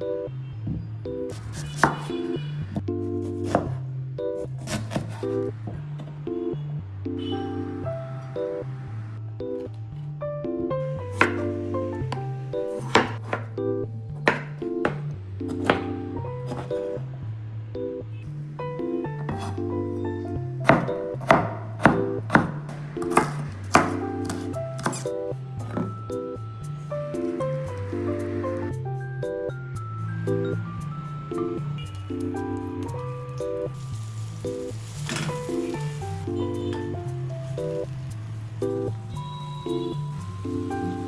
Thank you. 가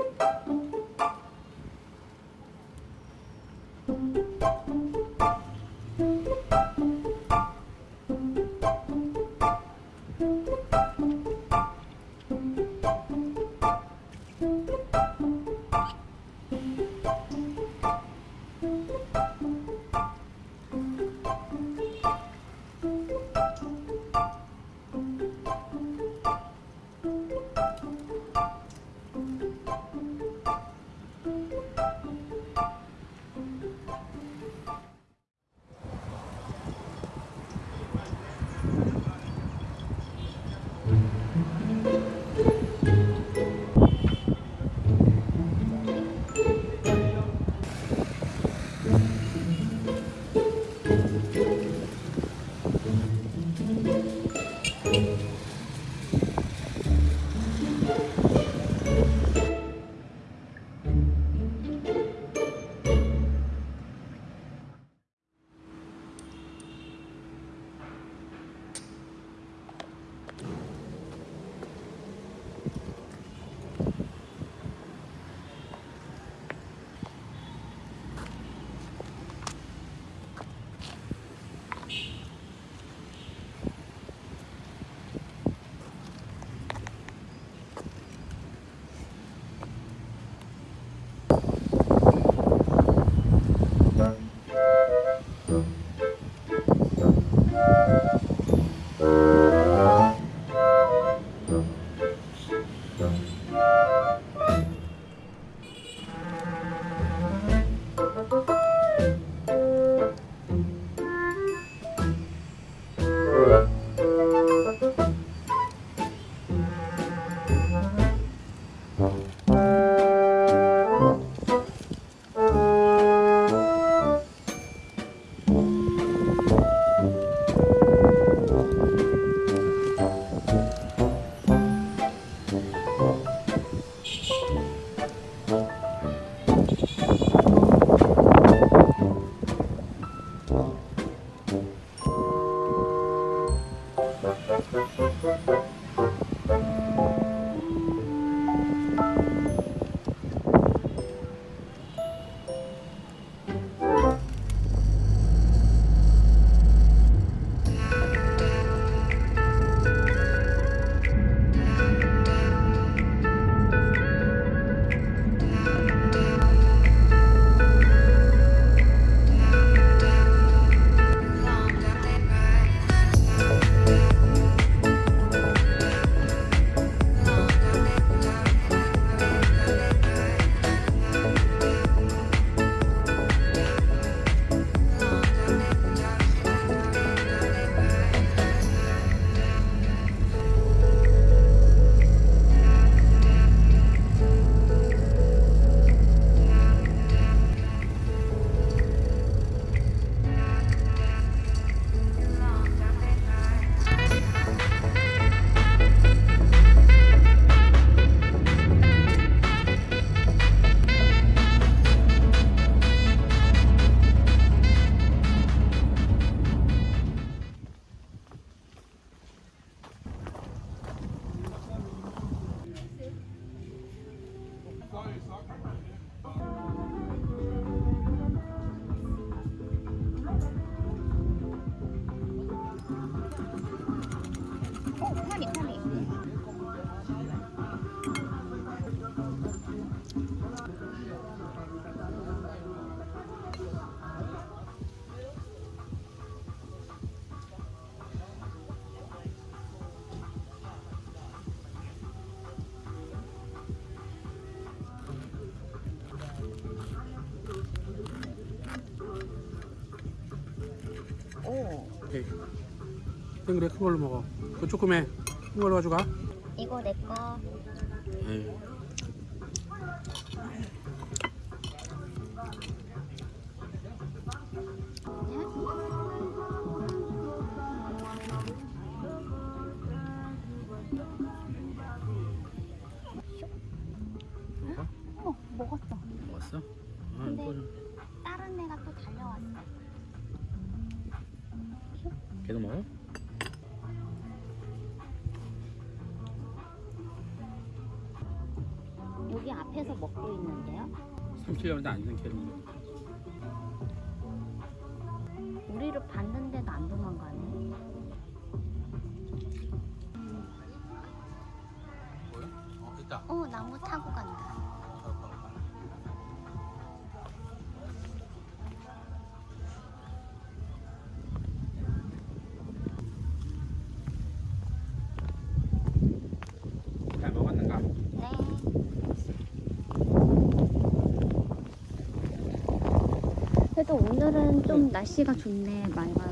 Thank you. 그래 큰 걸로 먹어. 그 조금해. 큰 걸로 가져가. 이거 내 거. 에이. 어, 먹었어. 먹었어? 아, 근데-. 다른 애가 또 달려왔어. 걔도 먹어? 여기 앞에서 먹고 있는데요. 삼키려는데 안 삼키는 거. 우리를 봤는데도 안 도망가네. 어. 어, 나무 타고 간다. 그래도 오늘은 좀 날씨가 좋네, 맑아서.